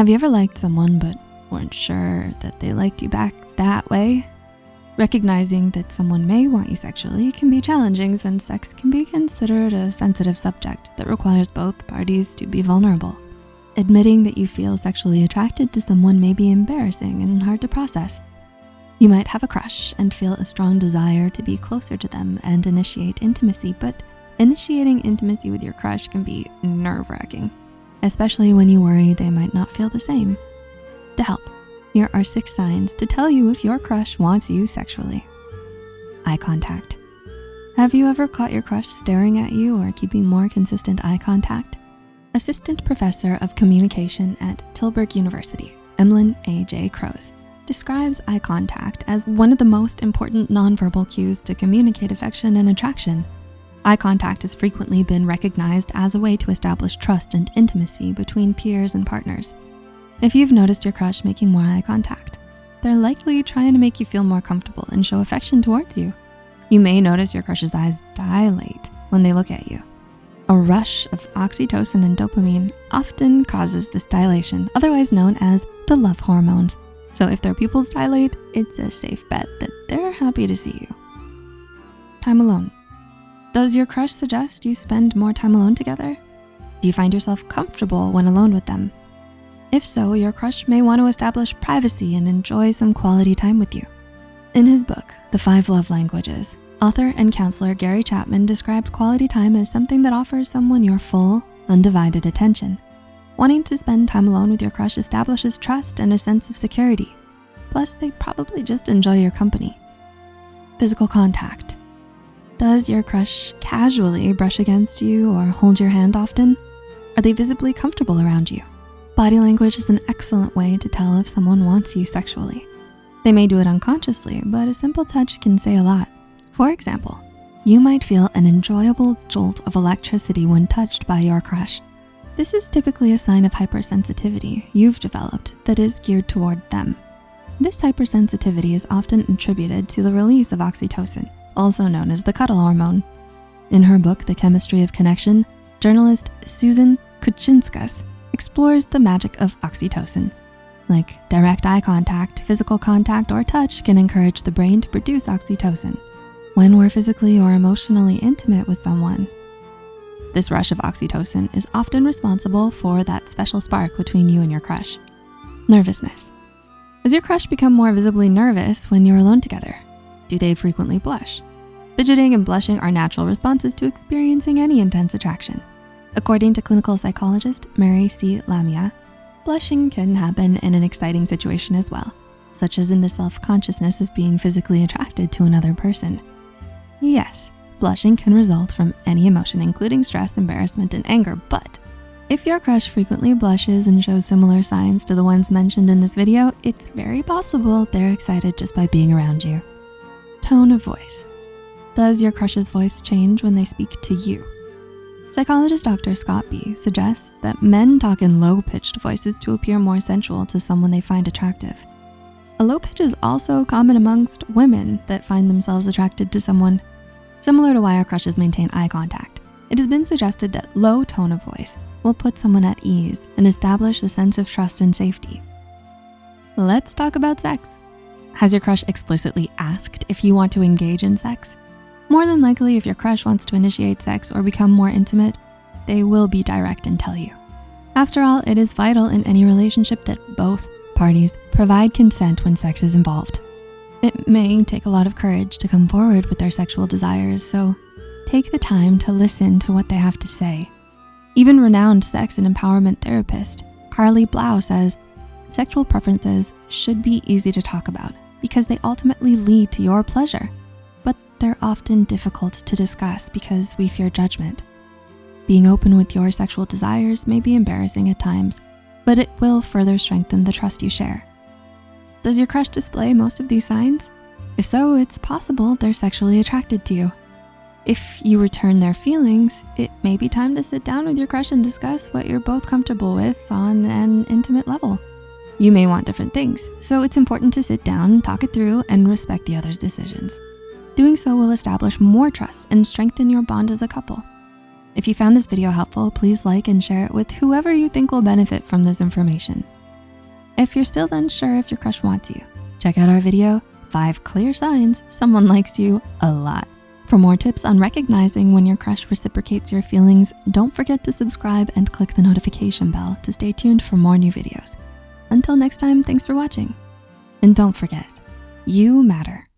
Have you ever liked someone but weren't sure that they liked you back that way? Recognizing that someone may want you sexually can be challenging since sex can be considered a sensitive subject that requires both parties to be vulnerable. Admitting that you feel sexually attracted to someone may be embarrassing and hard to process. You might have a crush and feel a strong desire to be closer to them and initiate intimacy, but initiating intimacy with your crush can be nerve-wracking, especially when you worry they might not feel the same. To help, here are six signs to tell you if your crush wants you sexually. Eye contact. Have you ever caught your crush staring at you or keeping more consistent eye contact? Assistant Professor of Communication at Tilburg University, Emmelyn A.J. Croes, describes eye contact as one of the most important nonverbal cues to communicate affection and attraction. Eye contact has frequently been recognized as a way to establish trust and intimacy between peers and partners. If you've noticed your crush making more eye contact, they're likely trying to make you feel more comfortable and show affection towards you. You may notice your crush's eyes dilate when they look at you. A rush of oxytocin and dopamine often causes this dilation, otherwise known as the love hormones. So if their pupils dilate, it's a safe bet that they're happy to see you. Time alone. Does your crush suggest you spend more time alone together? Do you find yourself comfortable when alone with them? If so, your crush may want to establish privacy and enjoy some quality time with you. In his book, The Five Love Languages, author and counselor Gary Chapman describes quality time as something that offers someone your full, undivided attention. Wanting to spend time alone with your crush establishes trust and a sense of security. Plus, they probably just enjoy your company. Physical contact. Does your crush casually brush against you or hold your hand often? Are they visibly comfortable around you? Body language is an excellent way to tell if someone wants you sexually. They may do it unconsciously, but a simple touch can say a lot. For example, you might feel an enjoyable jolt of electricity when touched by your crush. This is typically a sign of hypersensitivity you've developed that is geared toward them. This hypersensitivity is often attributed to the release of oxytocin, also known as the cuddle hormone. In her book, The Chemistry of Connection, journalist Susan Kuchinskas explores the magic of oxytocin. Like direct eye contact, physical contact, or touch can encourage the brain to produce oxytocin when we're physically or emotionally intimate with someone. This rush of oxytocin is often responsible for that special spark between you and your crush. Nervousness. Does your crush become more visibly nervous when you're alone together? Do they frequently blush? Fidgeting and blushing are natural responses to experiencing any intense attraction. According to clinical psychologist Mary C. Lamia, blushing can happen in an exciting situation as well, such as in the self-consciousness of being physically attracted to another person. Yes, blushing can result from any emotion, including stress, embarrassment, and anger, but if your crush frequently blushes and shows similar signs to the ones mentioned in this video, it's very possible they're excited just by being around you. Tone of voice. Does your crush's voice change when they speak to you? Psychologist Dr. Scott Bea suggests that men talk in low-pitched voices to appear more sensual to someone they find attractive. A low pitch is also common amongst women that find themselves attracted to someone. Similar to why our crushes maintain eye contact, it has been suggested that low tone of voice will put someone at ease and establish a sense of trust and safety. Let's talk about sex. Has your crush explicitly asked if you want to engage in sex? More than likely, if your crush wants to initiate sex or become more intimate, they will be direct and tell you. After all, it is vital in any relationship that both parties provide consent when sex is involved. It may take a lot of courage to come forward with their sexual desires, so take the time to listen to what they have to say. Even renowned sex and empowerment therapist, Carli Blau says, sexual preferences should be easy to talk about because they ultimately lead to your pleasure but they're often difficult to discuss because we fear judgment. Being open with your sexual desires may be embarrassing at times, but it will further strengthen the trust you share. Does your crush display most of these signs? If so, it's possible they're sexually attracted to you. If you return their feelings, it may be time to sit down with your crush and discuss what you're both comfortable with on an intimate level. You may want different things, so it's important to sit down, talk it through, and respect the other's decisions. Doing so will establish more trust and strengthen your bond as a couple. If you found this video helpful, please like and share it with whoever you think will benefit from this information. If you're still unsure if your crush wants you, check out our video, five clear signs someone likes you a lot. For more tips on recognizing when your crush reciprocates your feelings, don't forget to subscribe and click the notification bell to stay tuned for more new videos. Until next time, thanks for watching. And don't forget, you matter.